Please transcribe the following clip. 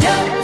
Yeah.